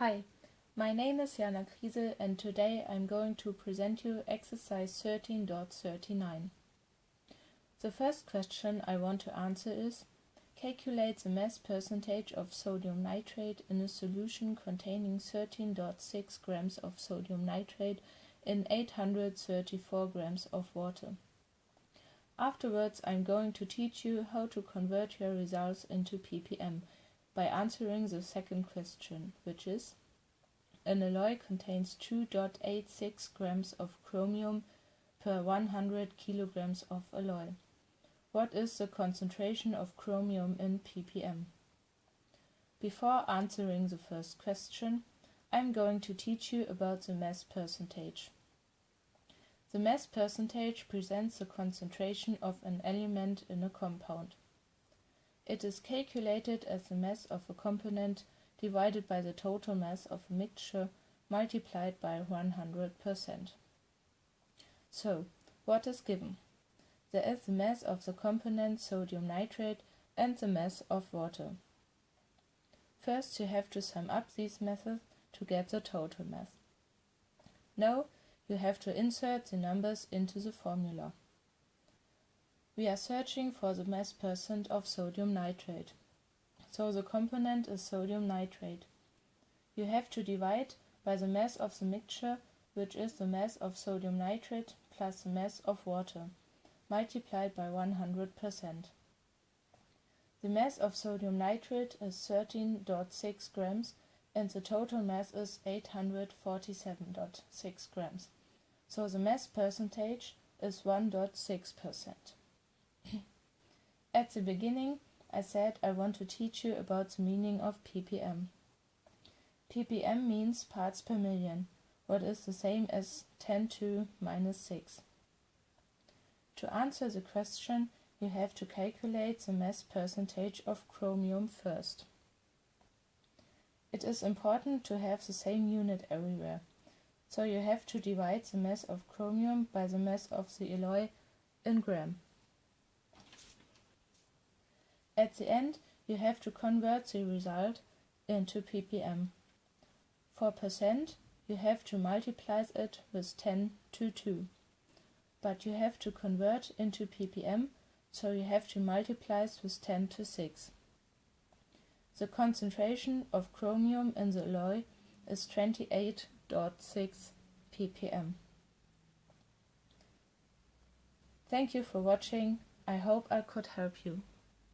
Hi, my name is Jana Kriese and today I'm going to present you exercise 13.39. The first question I want to answer is Calculate the mass percentage of sodium nitrate in a solution containing 13.6 grams of sodium nitrate in 834 grams of water. Afterwards I'm going to teach you how to convert your results into ppm by answering the second question, which is an alloy contains 2.86 grams of chromium per 100 kilograms of alloy. What is the concentration of chromium in ppm? Before answering the first question, I'm going to teach you about the mass percentage. The mass percentage presents the concentration of an element in a compound. It is calculated as the mass of a component divided by the total mass of a mixture multiplied by 100%. So, what is given? There is the mass of the component sodium nitrate and the mass of water. First you have to sum up these masses to get the total mass. Now you have to insert the numbers into the formula. We are searching for the mass percent of sodium nitrate. So the component is sodium nitrate. You have to divide by the mass of the mixture, which is the mass of sodium nitrate plus the mass of water, multiplied by 100%. The mass of sodium nitrate is 13.6 grams and the total mass is 847.6 grams. So the mass percentage is 1.6%. At the beginning, I said I want to teach you about the meaning of ppm. ppm means parts per million, what is the same as 10 to minus 6. To answer the question, you have to calculate the mass percentage of chromium first. It is important to have the same unit everywhere, so you have to divide the mass of chromium by the mass of the alloy in gram. At the end, you have to convert the result into ppm. For percent, you have to multiply it with 10 to 2. But you have to convert into ppm, so you have to multiply with 10 to 6. The concentration of chromium in the alloy is 28.6 ppm. Thank you for watching. I hope I could help you.